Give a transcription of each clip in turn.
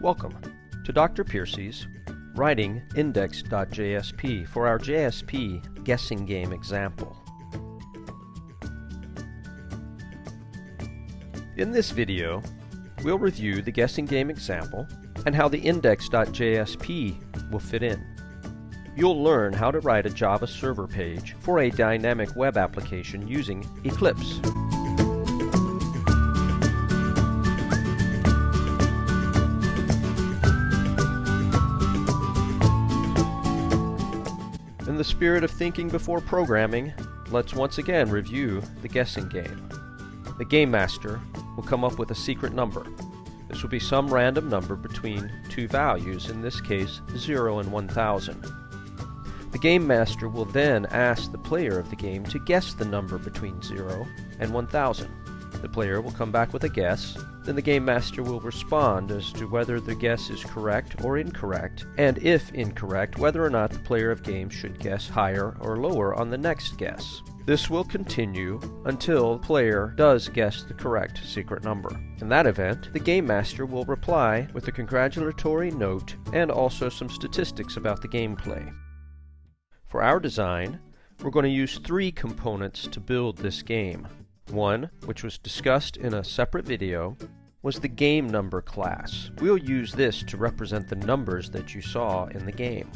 Welcome to Dr. Piercy's Writing Index.jsp for our JSP guessing game example. In this video, we'll review the guessing game example and how the index.jsp will fit in. You'll learn how to write a Java server page for a dynamic web application using Eclipse. The spirit of thinking before programming, let's once again review the guessing game. The game master will come up with a secret number. This will be some random number between two values, in this case 0 and 1000. The game master will then ask the player of the game to guess the number between 0 and 1000. The player will come back with a guess, then the game master will respond as to whether the guess is correct or incorrect, and if incorrect, whether or not the player of game should guess higher or lower on the next guess. This will continue until the player does guess the correct secret number. In that event, the game master will reply with a congratulatory note and also some statistics about the gameplay. For our design, we're going to use three components to build this game. One, which was discussed in a separate video, was the game number class. We'll use this to represent the numbers that you saw in the game.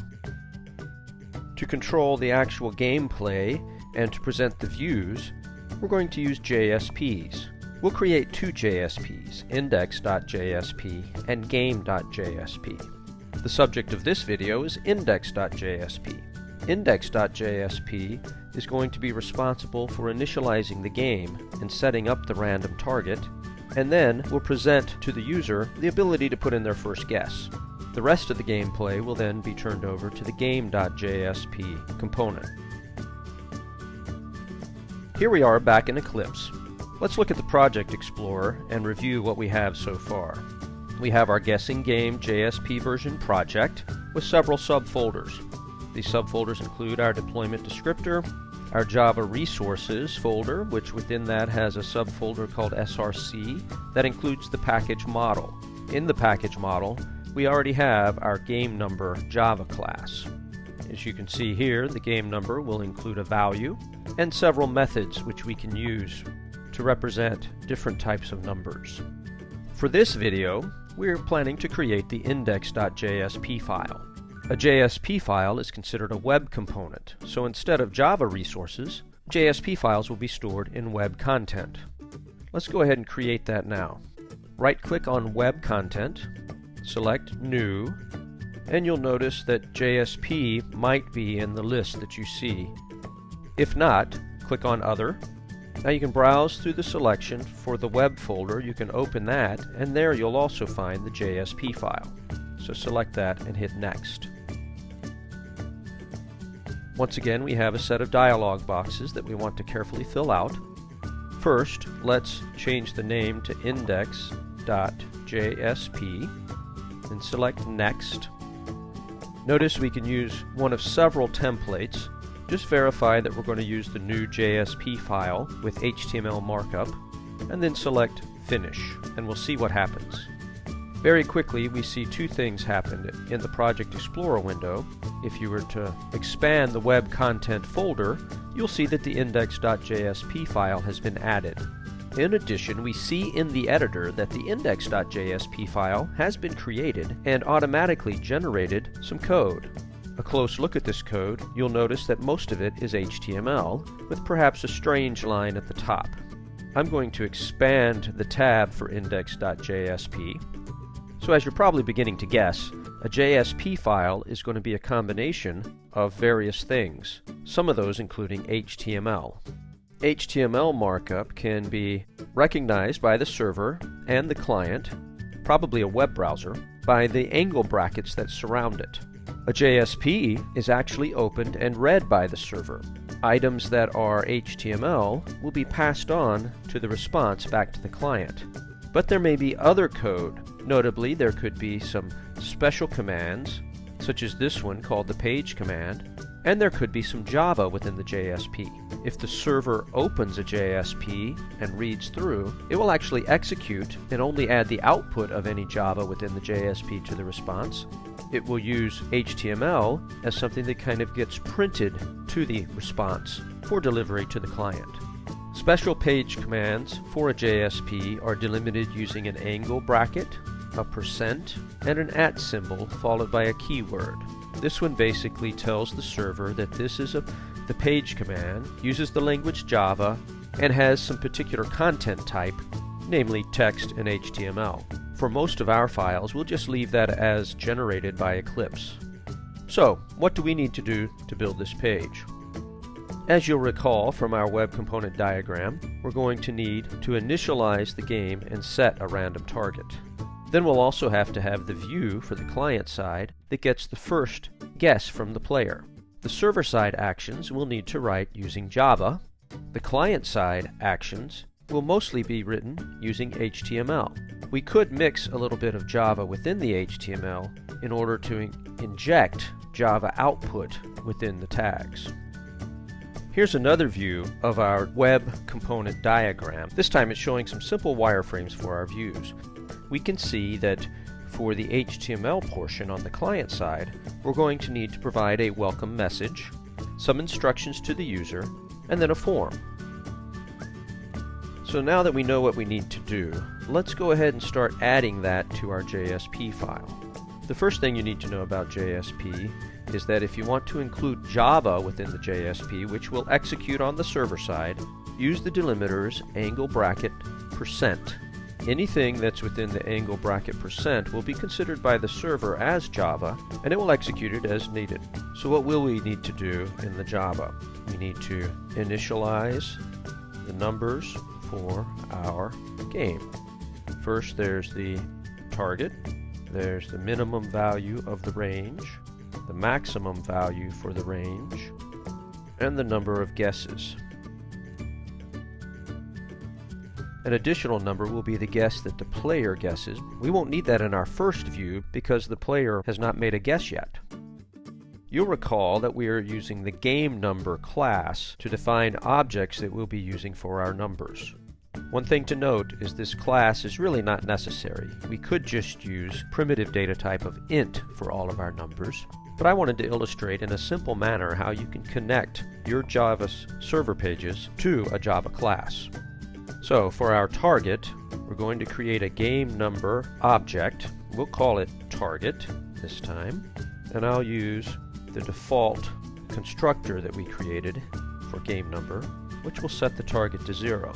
To control the actual gameplay and to present the views, we're going to use JSPs. We'll create two JSPs, index.jsp and game.jsp. The subject of this video is index.jsp. Index.jsp is going to be responsible for initializing the game and setting up the random target, and then will present to the user the ability to put in their first guess. The rest of the gameplay will then be turned over to the game.jsp component. Here we are back in Eclipse. Let's look at the Project Explorer and review what we have so far. We have our Guessing Game JSP version project with several subfolders. These subfolders include our deployment descriptor, our Java resources folder, which within that has a subfolder called SRC that includes the package model. In the package model, we already have our game number Java class. As you can see here, the game number will include a value and several methods which we can use to represent different types of numbers. For this video, we're planning to create the index.jsp file. A JSP file is considered a web component, so instead of Java resources, JSP files will be stored in web content. Let's go ahead and create that now. Right-click on Web Content, select New, and you'll notice that JSP might be in the list that you see. If not, click on Other. Now you can browse through the selection for the web folder, you can open that, and there you'll also find the JSP file. So select that and hit Next. Once again, we have a set of dialog boxes that we want to carefully fill out. First, let's change the name to index.jsp and select Next. Notice we can use one of several templates. Just verify that we're going to use the new JSP file with HTML markup, and then select Finish, and we'll see what happens. Very quickly, we see two things happen in the Project Explorer window. If you were to expand the web content folder, you'll see that the index.jsp file has been added. In addition, we see in the editor that the index.jsp file has been created and automatically generated some code. A close look at this code, you'll notice that most of it is HTML, with perhaps a strange line at the top. I'm going to expand the tab for index.jsp so as you're probably beginning to guess, a JSP file is going to be a combination of various things, some of those including HTML. HTML markup can be recognized by the server and the client, probably a web browser, by the angle brackets that surround it. A JSP is actually opened and read by the server. Items that are HTML will be passed on to the response back to the client. But there may be other code Notably, there could be some special commands, such as this one called the page command, and there could be some Java within the JSP. If the server opens a JSP and reads through, it will actually execute and only add the output of any Java within the JSP to the response. It will use HTML as something that kind of gets printed to the response for delivery to the client. Special page commands for a JSP are delimited using an angle bracket, a percent, and an at symbol followed by a keyword. This one basically tells the server that this is a, the page command, uses the language Java, and has some particular content type, namely text and HTML. For most of our files, we'll just leave that as generated by Eclipse. So, what do we need to do to build this page? As you'll recall from our web component diagram, we're going to need to initialize the game and set a random target. Then we'll also have to have the view for the client side that gets the first guess from the player. The server-side actions we'll need to write using Java. The client-side actions will mostly be written using HTML. We could mix a little bit of Java within the HTML in order to in inject Java output within the tags. Here's another view of our web component diagram. This time it's showing some simple wireframes for our views we can see that for the HTML portion on the client side, we're going to need to provide a welcome message, some instructions to the user, and then a form. So now that we know what we need to do, let's go ahead and start adding that to our JSP file. The first thing you need to know about JSP is that if you want to include Java within the JSP, which will execute on the server side, use the delimiters angle bracket percent Anything that's within the angle bracket percent will be considered by the server as Java, and it will execute it as needed. So what will we need to do in the Java? We need to initialize the numbers for our game. First there's the target, there's the minimum value of the range, the maximum value for the range, and the number of guesses. An additional number will be the guess that the player guesses. We won't need that in our first view because the player has not made a guess yet. You'll recall that we are using the game number class to define objects that we'll be using for our numbers. One thing to note is this class is really not necessary. We could just use primitive data type of int for all of our numbers, but I wanted to illustrate in a simple manner how you can connect your Java server pages to a Java class. So for our target, we're going to create a game number object. We'll call it target this time. And I'll use the default constructor that we created for game number, which will set the target to zero.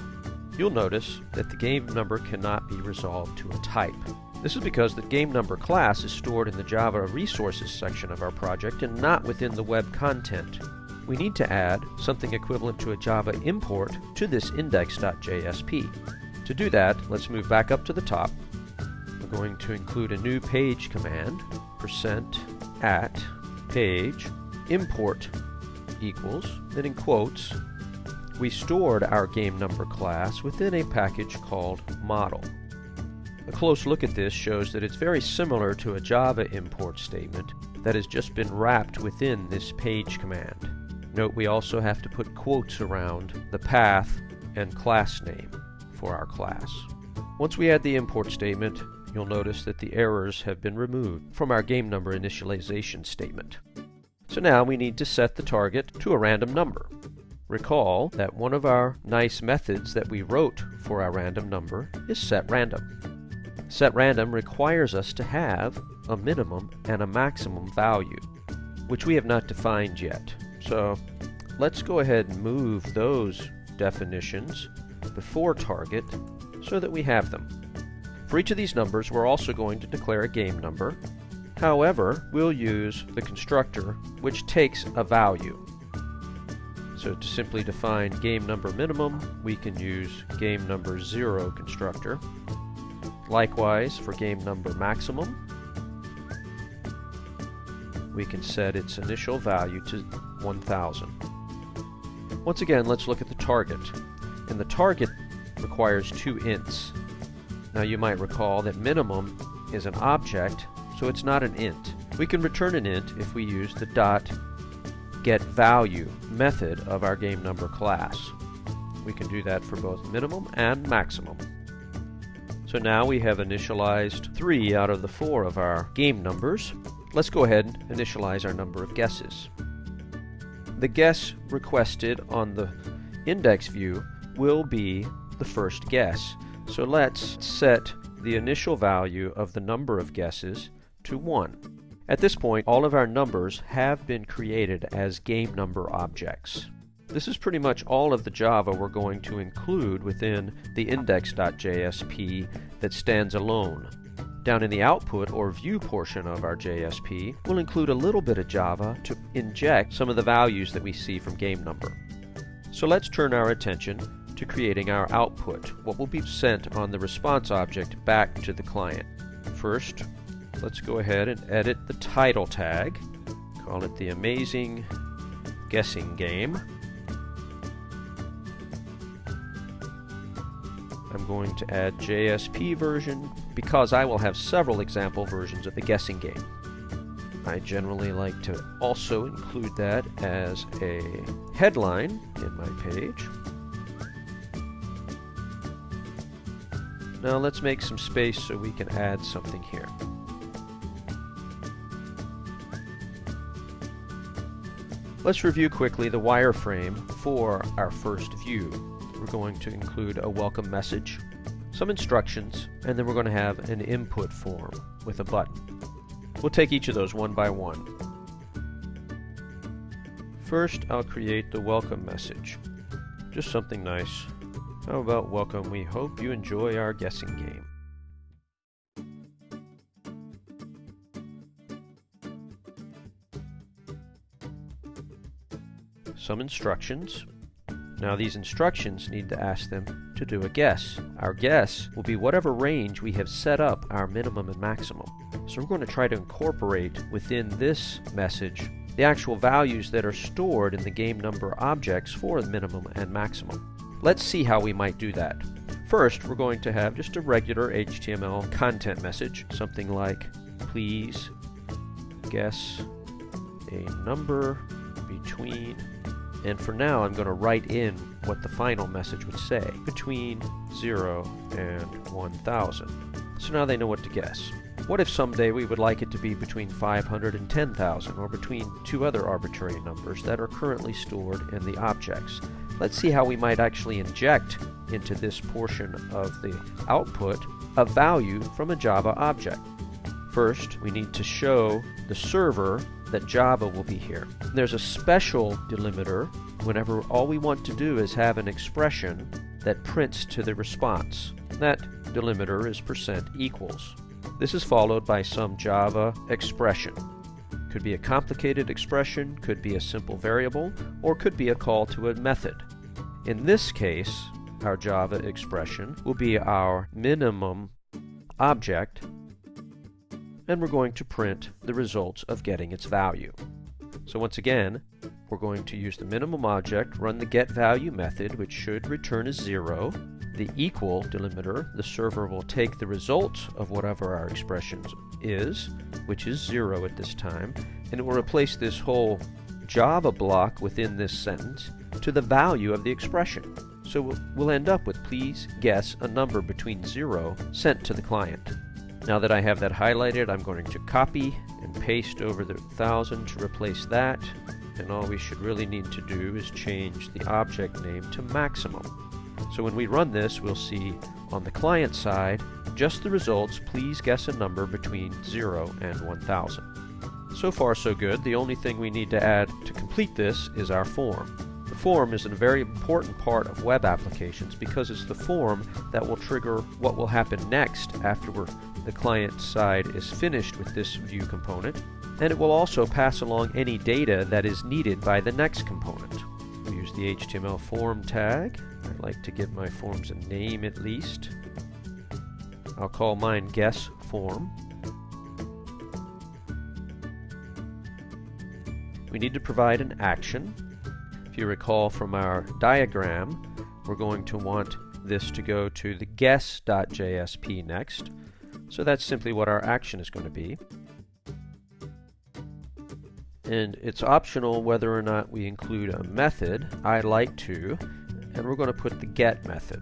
You'll notice that the game number cannot be resolved to a type. This is because the game number class is stored in the Java resources section of our project and not within the web content we need to add something equivalent to a Java import to this index.jsp. To do that, let's move back up to the top. We're going to include a new page command, percent at page import equals, then in quotes, we stored our game number class within a package called model. A close look at this shows that it's very similar to a Java import statement that has just been wrapped within this page command. Note we also have to put quotes around the path and class name for our class. Once we add the import statement, you'll notice that the errors have been removed from our game number initialization statement. So now we need to set the target to a random number. Recall that one of our nice methods that we wrote for our random number is setRandom. SetRandom requires us to have a minimum and a maximum value, which we have not defined yet. So let's go ahead and move those definitions before target so that we have them. For each of these numbers, we're also going to declare a game number. However, we'll use the constructor, which takes a value. So to simply define game number minimum, we can use game number 0 constructor. Likewise, for game number maximum, we can set its initial value to 1000. Once again, let's look at the target. And the target requires two ints. Now you might recall that minimum is an object, so it's not an int. We can return an int if we use the dot get value method of our game number class. We can do that for both minimum and maximum. So now we have initialized three out of the four of our game numbers. Let's go ahead and initialize our number of guesses. The guess requested on the index view will be the first guess. So let's set the initial value of the number of guesses to 1. At this point, all of our numbers have been created as game number objects. This is pretty much all of the Java we're going to include within the index.jsp that stands alone. Down in the output or view portion of our JSP, we'll include a little bit of Java to inject some of the values that we see from game number. So let's turn our attention to creating our output, what will be sent on the response object back to the client. First, let's go ahead and edit the title tag, call it the Amazing Guessing Game. I'm going to add JSP version because I will have several example versions of the guessing game. I generally like to also include that as a headline in my page. Now let's make some space so we can add something here. Let's review quickly the wireframe for our first view we're going to include a welcome message, some instructions, and then we're going to have an input form with a button. We'll take each of those one by one. First, I'll create the welcome message. Just something nice. How about welcome, we hope you enjoy our guessing game. Some instructions, now these instructions need to ask them to do a guess. Our guess will be whatever range we have set up our minimum and maximum. So we're going to try to incorporate within this message the actual values that are stored in the game number objects for the minimum and maximum. Let's see how we might do that. First, we're going to have just a regular HTML content message, something like, please guess a number between and for now, I'm going to write in what the final message would say, between 0 and 1000. So now they know what to guess. What if someday we would like it to be between 500 and 10,000, or between two other arbitrary numbers that are currently stored in the objects? Let's see how we might actually inject into this portion of the output a value from a Java object. First, we need to show the server that Java will be here. There's a special delimiter whenever all we want to do is have an expression that prints to the response. That delimiter is percent equals. This is followed by some Java expression. Could be a complicated expression, could be a simple variable, or could be a call to a method. In this case, our Java expression will be our minimum object and we're going to print the results of getting its value. So once again, we're going to use the minimum object, run the getValue method, which should return a zero. The equal delimiter, the server will take the result of whatever our expression is, which is zero at this time, and it will replace this whole Java block within this sentence to the value of the expression. So we'll end up with please guess a number between zero sent to the client. Now that I have that highlighted, I'm going to copy and paste over the 1000 to replace that. And all we should really need to do is change the object name to maximum. So when we run this, we'll see on the client side, just the results, please guess a number between 0 and 1000. So far so good, the only thing we need to add to complete this is our form. The form is a very important part of web applications because it's the form that will trigger what will happen next after we're the client side is finished with this view component, and it will also pass along any data that is needed by the next component. We use the HTML form tag. I'd like to give my forms a name at least. I'll call mine guess form. We need to provide an action. If you recall from our diagram, we're going to want this to go to the guess.jsp next. So that's simply what our action is going to be. and it's optional whether or not we include a method. I like to, and we're going to put the get method.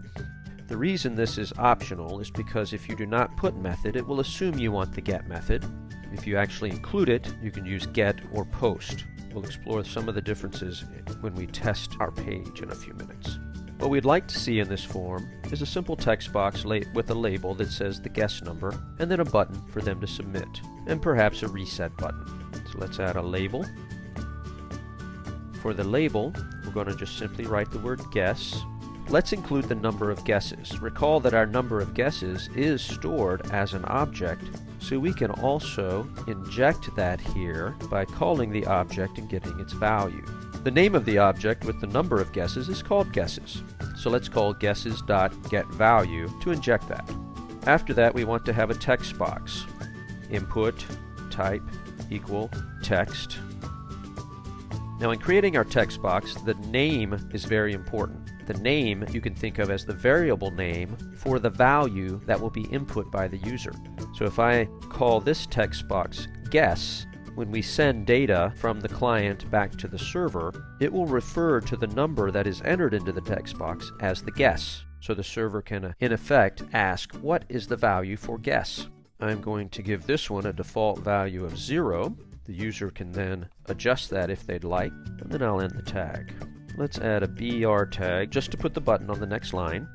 The reason this is optional is because if you do not put method, it will assume you want the get method. If you actually include it, you can use get or post. We'll explore some of the differences when we test our page in a few minutes. What we'd like to see in this form is a simple text box with a label that says the guest number and then a button for them to submit and perhaps a reset button. So let's add a label. For the label, we're going to just simply write the word guess. Let's include the number of guesses. Recall that our number of guesses is stored as an object, so we can also inject that here by calling the object and getting its value. The name of the object with the number of guesses is called guesses. So let's call guesses.getValue to inject that. After that, we want to have a text box. Input, type, equal, text. Now in creating our text box, the name is very important. The name you can think of as the variable name for the value that will be input by the user. So if I call this text box guess, when we send data from the client back to the server, it will refer to the number that is entered into the text box as the guess. So the server can, uh, in effect, ask, what is the value for guess? I'm going to give this one a default value of 0. The user can then adjust that if they'd like, and then I'll end the tag. Let's add a BR tag just to put the button on the next line.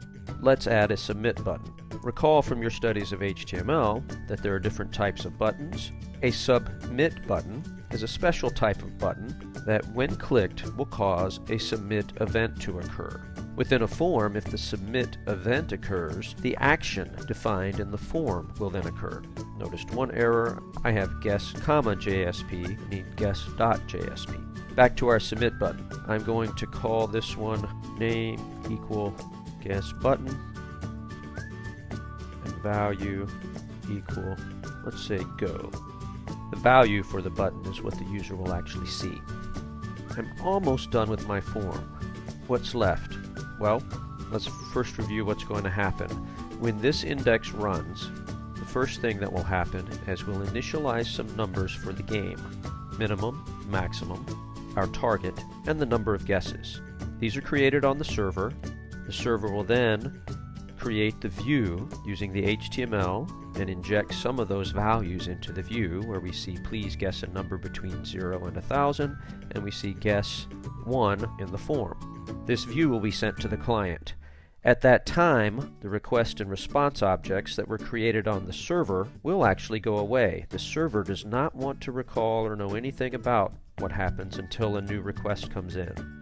Let's add a submit button. Recall from your studies of HTML that there are different types of buttons, a submit button is a special type of button that when clicked will cause a submit event to occur. Within a form, if the submit event occurs, the action defined in the form will then occur. Noticed one error, I have guess comma JSP, need guess.jsp. Back to our submit button. I'm going to call this one name equal guess button and value equal, let's say go. The value for the button is what the user will actually see. I'm almost done with my form. What's left? Well, let's first review what's going to happen. When this index runs, the first thing that will happen is we'll initialize some numbers for the game. Minimum, maximum, our target, and the number of guesses. These are created on the server. The server will then create the view using the HTML and inject some of those values into the view where we see please guess a number between 0 and 1000 and we see guess 1 in the form. This view will be sent to the client. At that time, the request and response objects that were created on the server will actually go away. The server does not want to recall or know anything about what happens until a new request comes in.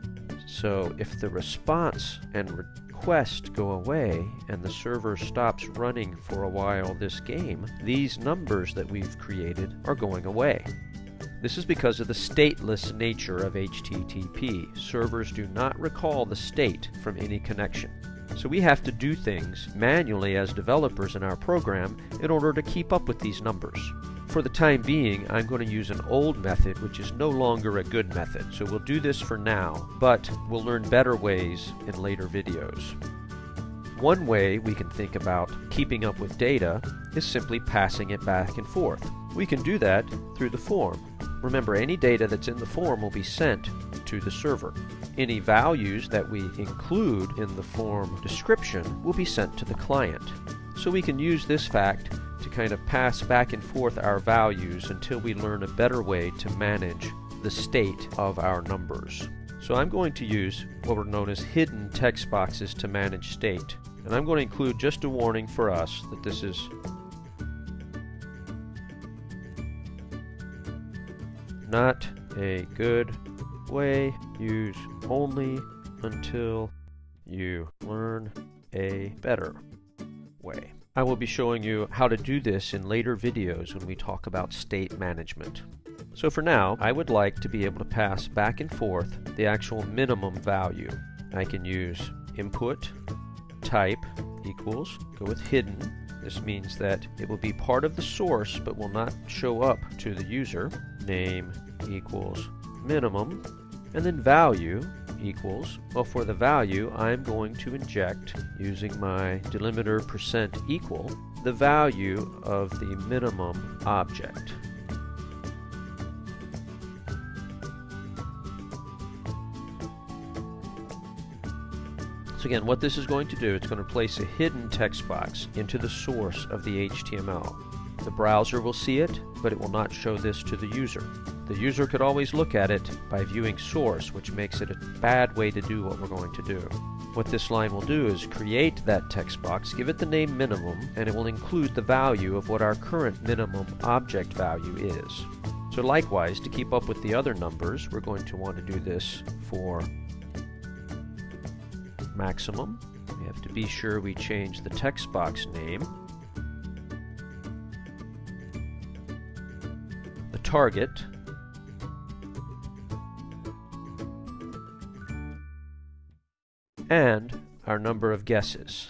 So if the response and request go away and the server stops running for a while this game, these numbers that we've created are going away. This is because of the stateless nature of HTTP. Servers do not recall the state from any connection. So we have to do things manually as developers in our program in order to keep up with these numbers. For the time being, I'm going to use an old method which is no longer a good method. So we'll do this for now, but we'll learn better ways in later videos. One way we can think about keeping up with data is simply passing it back and forth. We can do that through the form. Remember, any data that's in the form will be sent to the server. Any values that we include in the form description will be sent to the client. So we can use this fact to kind of pass back and forth our values until we learn a better way to manage the state of our numbers. So I'm going to use what are known as hidden text boxes to manage state. And I'm going to include just a warning for us that this is not a good way. Use only until you learn a better way. I will be showing you how to do this in later videos when we talk about state management. So for now, I would like to be able to pass back and forth the actual minimum value. I can use input type equals, go with hidden. This means that it will be part of the source but will not show up to the user. Name equals minimum. And then value equals? Well, for the value, I'm going to inject, using my delimiter percent equal, the value of the minimum object. So again, what this is going to do, it's going to place a hidden text box into the source of the HTML. The browser will see it, but it will not show this to the user. The user could always look at it by viewing source, which makes it a bad way to do what we're going to do. What this line will do is create that text box, give it the name minimum, and it will include the value of what our current minimum object value is. So likewise, to keep up with the other numbers, we're going to want to do this for maximum. We have to be sure we change the text box name. Target. And our number of guesses.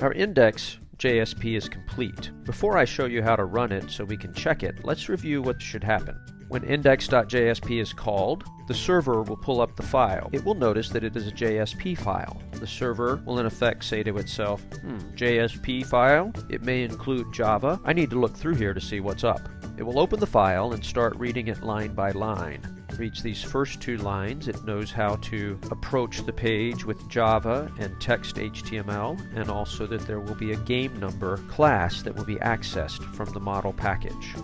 Our index JSP is complete. Before I show you how to run it so we can check it, let's review what should happen. When index.jsp is called, the server will pull up the file. It will notice that it is a JSP file. The server will in effect say to itself, hmm, JSP file? It may include Java. I need to look through here to see what's up. It will open the file and start reading it line by line reads these first two lines, it knows how to approach the page with Java and text HTML, and also that there will be a game number class that will be accessed from the model package.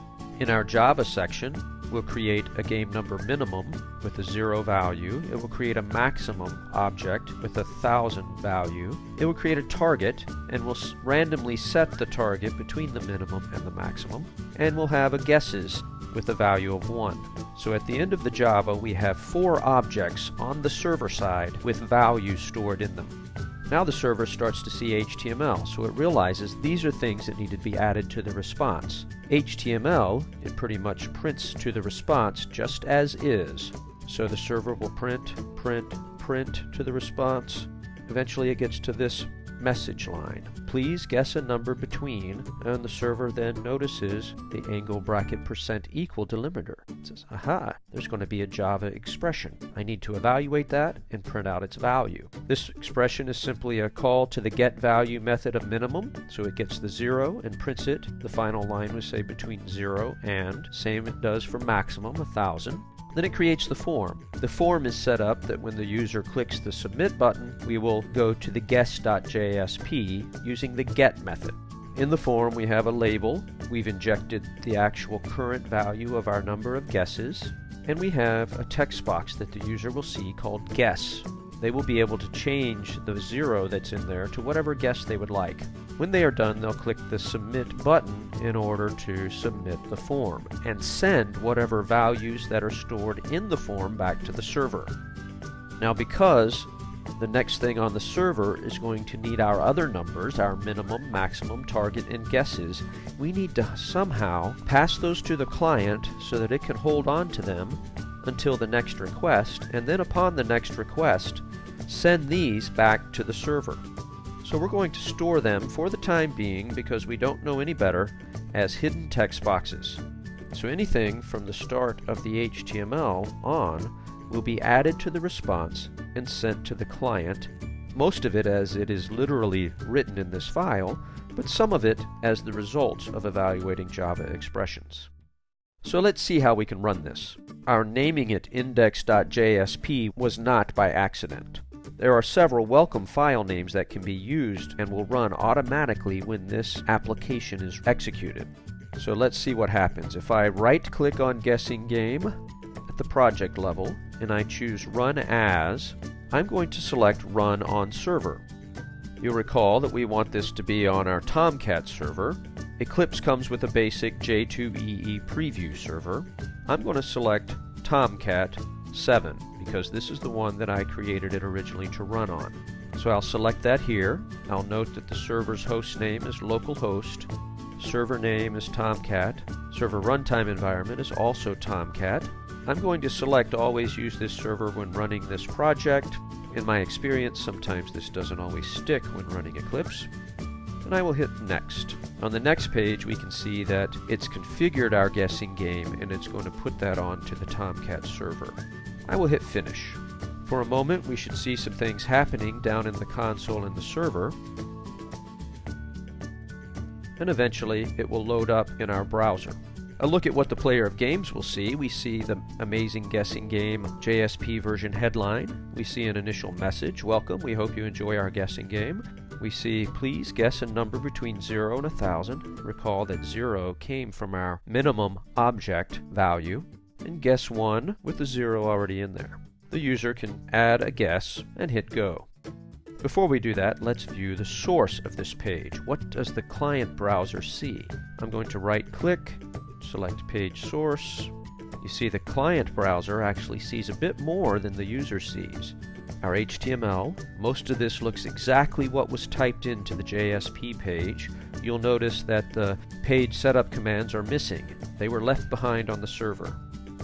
In our Java section, we'll create a game number minimum with a zero value. It will create a maximum object with a thousand value. It will create a target and will randomly set the target between the minimum and the maximum. And we'll have a guesses with a value of 1. So at the end of the Java, we have four objects on the server side with values stored in them. Now the server starts to see HTML, so it realizes these are things that need to be added to the response. HTML, it pretty much prints to the response just as is. So the server will print, print, print to the response. Eventually it gets to this message line. Please guess a number between, and the server then notices the angle bracket percent equal delimiter. It says, aha, there's going to be a Java expression. I need to evaluate that and print out its value. This expression is simply a call to the get value method of minimum, so it gets the zero and prints it. The final line would say between zero and, same it does for maximum, a thousand. Then it creates the form. The form is set up that when the user clicks the submit button, we will go to the guess.jsp using the get method. In the form we have a label, we've injected the actual current value of our number of guesses, and we have a text box that the user will see called guess. They will be able to change the zero that's in there to whatever guess they would like. When they are done, they'll click the Submit button in order to submit the form and send whatever values that are stored in the form back to the server. Now because the next thing on the server is going to need our other numbers, our minimum, maximum, target, and guesses. We need to somehow pass those to the client so that it can hold on to them until the next request, and then upon the next request, send these back to the server. So we're going to store them for the time being because we don't know any better as hidden text boxes. So anything from the start of the HTML on will be added to the response and sent to the client, most of it as it is literally written in this file, but some of it as the result of evaluating Java expressions. So let's see how we can run this. Our naming it index.jsp was not by accident. There are several welcome file names that can be used and will run automatically when this application is executed. So let's see what happens. If I right click on guessing game at the project level and I choose run as, I'm going to select run on server. You'll recall that we want this to be on our Tomcat server. Eclipse comes with a basic J2EE preview server. I'm going to select Tomcat 7 because this is the one that I created it originally to run on. So I'll select that here. I'll note that the server's host name is localhost, server name is Tomcat, server runtime environment is also Tomcat. I'm going to select always use this server when running this project. In my experience, sometimes this doesn't always stick when running Eclipse. And I will hit next. On the next page we can see that it's configured our guessing game and it's going to put that on to the Tomcat server. I will hit finish. For a moment we should see some things happening down in the console in the server and eventually it will load up in our browser. A look at what the player of games will see. We see the amazing guessing game JSP version headline. We see an initial message, welcome, we hope you enjoy our guessing game. We see, please guess a number between 0 and 1000. Recall that 0 came from our minimum object value. And guess 1 with the 0 already in there. The user can add a guess and hit go. Before we do that, let's view the source of this page. What does the client browser see? I'm going to right click, select page source. You see the client browser actually sees a bit more than the user sees. Our HTML, most of this looks exactly what was typed into the JSP page. You'll notice that the page setup commands are missing. They were left behind on the server.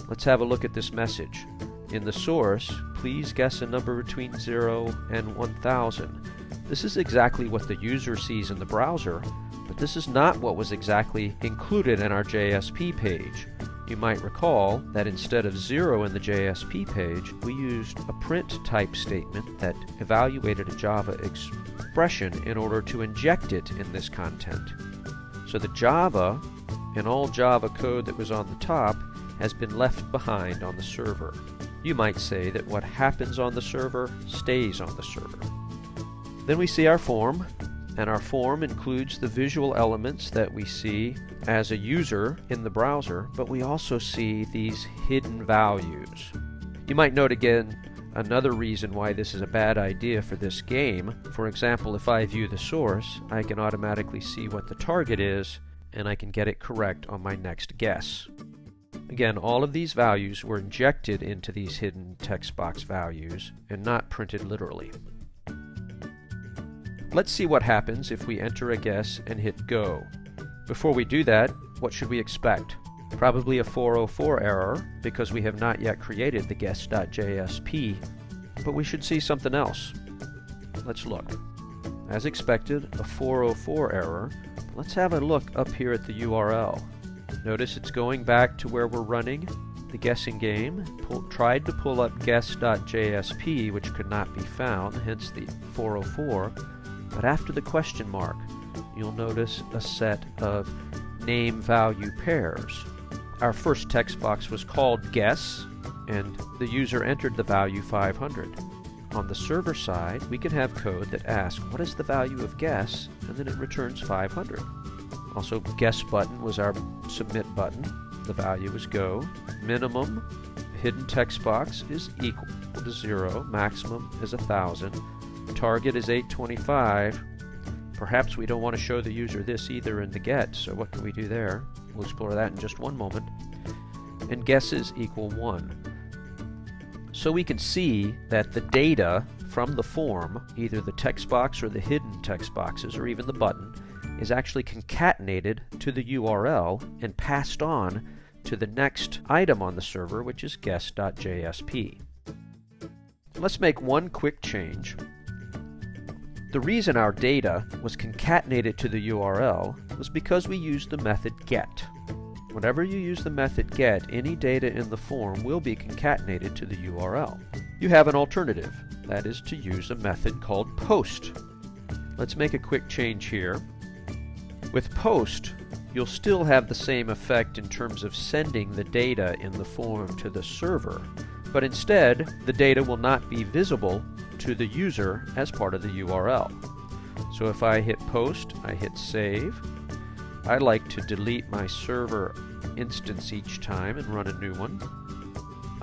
Let's have a look at this message. In the source, please guess a number between 0 and 1000. This is exactly what the user sees in the browser, this is not what was exactly included in our JSP page. You might recall that instead of 0 in the JSP page, we used a print type statement that evaluated a Java expression in order to inject it in this content. So the Java and all Java code that was on the top has been left behind on the server. You might say that what happens on the server stays on the server. Then we see our form, and our form includes the visual elements that we see as a user in the browser, but we also see these hidden values. You might note again another reason why this is a bad idea for this game. For example, if I view the source, I can automatically see what the target is, and I can get it correct on my next guess. Again, all of these values were injected into these hidden text box values and not printed literally. Let's see what happens if we enter a guess and hit go. Before we do that, what should we expect? Probably a 404 error because we have not yet created the guess.jsp, but we should see something else. Let's look. As expected, a 404 error. Let's have a look up here at the URL. Notice it's going back to where we're running the guessing game. Pull, tried to pull up guess.jsp, which could not be found, hence the 404. But after the question mark, you'll notice a set of name-value pairs. Our first text box was called guess, and the user entered the value 500. On the server side, we can have code that asks, what is the value of guess, and then it returns 500. Also, guess button was our submit button. The value is go. Minimum hidden text box is equal to zero. Maximum is a thousand. Target is 825. Perhaps we don't want to show the user this either in the get, so what can we do there? We'll explore that in just one moment. And guesses equal 1. So we can see that the data from the form, either the text box or the hidden text boxes, or even the button, is actually concatenated to the URL and passed on to the next item on the server, which is guess.jsp. Let's make one quick change. The reason our data was concatenated to the URL was because we used the method get. Whenever you use the method get, any data in the form will be concatenated to the URL. You have an alternative, that is to use a method called post. Let's make a quick change here. With POST, you'll still have the same effect in terms of sending the data in the form to the server, but instead, the data will not be visible to the user as part of the URL. So if I hit post, I hit save. I like to delete my server instance each time and run a new one.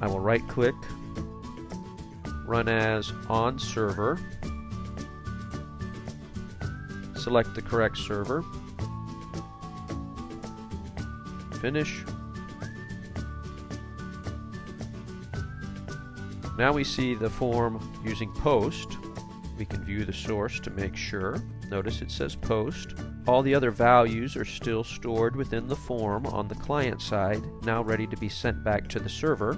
I will right click, run as on server, select the correct server, Finish. Now we see the form using post. We can view the source to make sure. Notice it says post. All the other values are still stored within the form on the client side, now ready to be sent back to the server.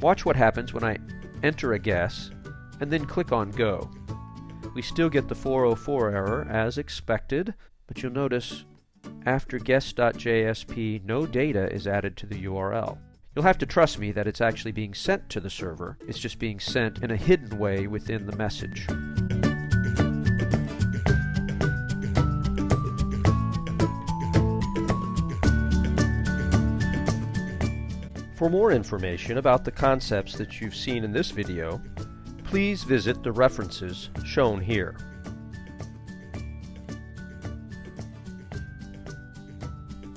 Watch what happens when I enter a guess and then click on Go. We still get the 404 error as expected, but you'll notice after guess.jsp, no data is added to the URL. You'll have to trust me that it's actually being sent to the server. It's just being sent in a hidden way within the message. For more information about the concepts that you've seen in this video, please visit the references shown here.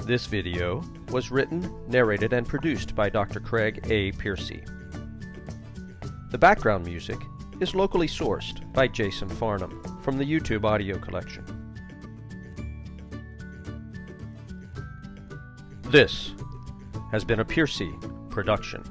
This video was written, narrated, and produced by Dr. Craig A. Piercy. The background music is locally sourced by Jason Farnham from the YouTube audio collection. This has been a Piercy production.